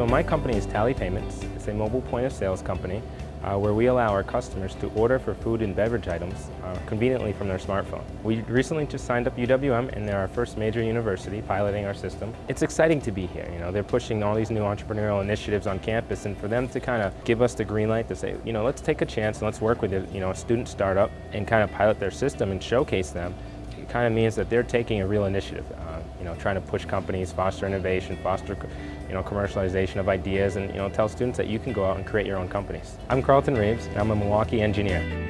So my company is Tally Payments. It's a mobile point of sales company uh, where we allow our customers to order for food and beverage items uh, conveniently from their smartphone. We recently just signed up UWM and they're our first major university piloting our system. It's exciting to be here, you know, they're pushing all these new entrepreneurial initiatives on campus and for them to kind of give us the green light to say, you know, let's take a chance and let's work with a, you know, a student startup and kind of pilot their system and showcase them it kind of means that they're taking a real initiative, uh, you know, trying to push companies, foster innovation, foster, you know, commercialization of ideas, and you know, tell students that you can go out and create your own companies. I'm Carlton Reeves, and I'm a Milwaukee engineer.